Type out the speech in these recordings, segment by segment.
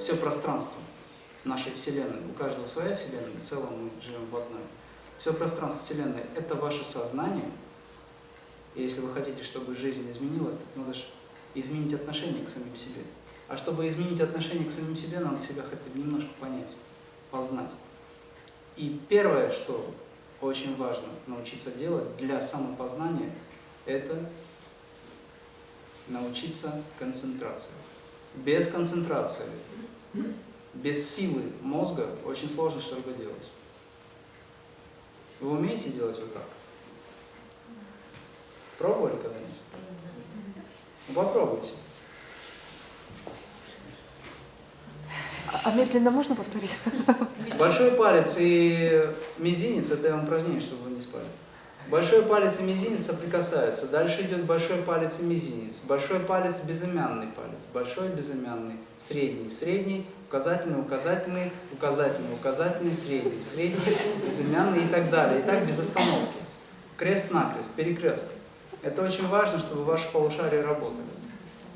все пространство нашей Вселенной, у каждого своя Вселенная, в целом мы живем в одной. Все пространство Вселенной – это ваше сознание. И если вы хотите, чтобы жизнь изменилась, так надо же изменить отношение к самим себе. А чтобы изменить отношение к самим себе, надо себя хотя бы немножко понять, познать. И первое, что очень важно научиться делать для самопознания, это научиться концентрации. Без концентрации, без силы мозга очень сложно что-либо делать. Вы умеете делать вот так? Пробовали когда-нибудь? Ну, попробуйте. А медленно можно повторить? Большой палец и мизинец, это упражнение, чтобы вы не спали. Большой палец и мизинец соприкасаются. Дальше идет большой палец и мизинец. Большой палец безымянный палец. Большой безымянный. Средний. Средний. Указательный, указательный, указательный, указательный, средний. Средний, безымянный и так далее. И так без остановки. Крест-накрест, перекресток. Это очень важно, чтобы ваши полушария работали.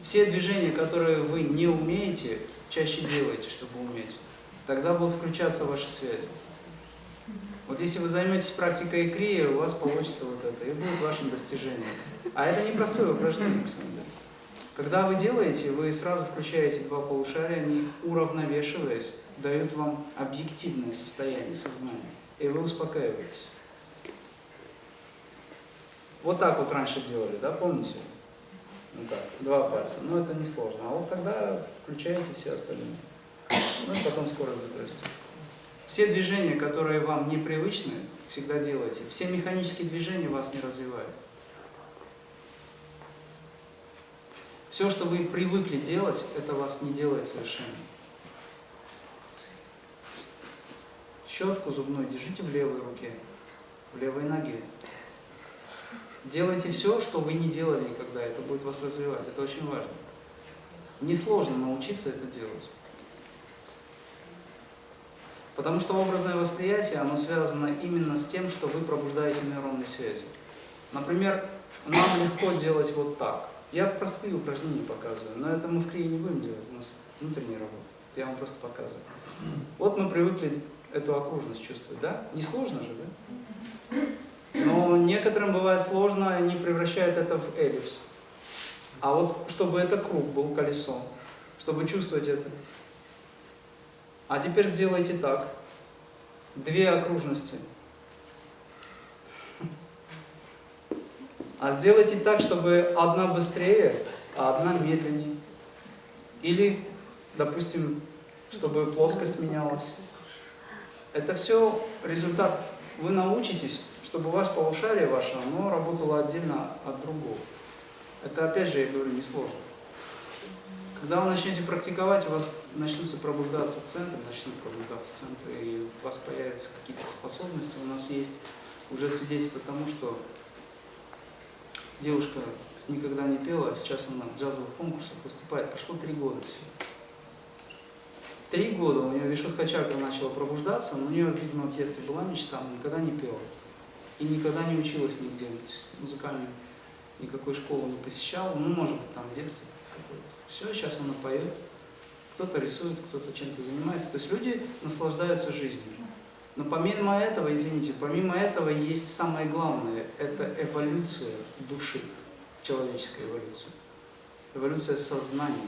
Все движения, которые вы не умеете, чаще делайте, чтобы уметь. Тогда будут включаться ваши связи. Вот если вы займетесь практикой икрии, у вас получится вот это, и будет вашим достижением. А это непростое упражнение, на. Когда вы делаете, вы сразу включаете два полушария, они, уравновешиваясь, дают вам объективное состояние сознания, и вы успокаиваетесь. Вот так вот раньше делали, да, помните? Вот так, два пальца. Но это не сложно. А вот тогда включаете все остальные. Ну и потом скорость будет расти. Все движения, которые вам непривычны, всегда делайте. Все механические движения вас не развивают. Все, что вы привыкли делать, это вас не делает совершенно. Щетку зубную держите в левой руке, в левой ноге. Делайте все, что вы не делали никогда, это будет вас развивать, это очень важно. Несложно научиться это делать. Потому что образное восприятие, оно связано именно с тем, что вы пробуждаете нейронные связи. Например, нам легко делать вот так. Я простые упражнения показываю, но это мы в крие не будем делать, у нас внутренняя работа. Я вам просто показываю. Вот мы привыкли эту окружность чувствовать, да? Не сложно же, да? Но некоторым бывает сложно, они превращают это в эллипс. А вот чтобы это круг был, колесо, чтобы чувствовать это. А теперь сделайте так. Две окружности. А сделайте так, чтобы одна быстрее, а одна медленнее. Или, допустим, чтобы плоскость менялась. Это все результат. Вы научитесь чтобы у вас полушарие ваше, оно работало отдельно от другого. Это опять же, я говорю, несложно. Когда вы начнете практиковать, у вас начнутся пробуждаться центры, начнут пробуждаться центры, и у вас появятся какие-то способности. У нас есть уже свидетельство тому, что девушка никогда не пела, а сейчас она в джазовых конкурсах выступает. Прошло три года всего. Три года у нее Вишудха чакра начала пробуждаться, но у нее, видимо, в детстве была мечта, но никогда не пела и никогда не училась нигде, музыкальную, никакой школы не посещала, ну, может быть, там в детстве. Все, сейчас она поет, кто-то рисует, кто-то чем-то занимается, то есть люди наслаждаются жизнью. Но помимо этого, извините, помимо этого есть самое главное, это эволюция души, человеческая эволюция, эволюция сознания.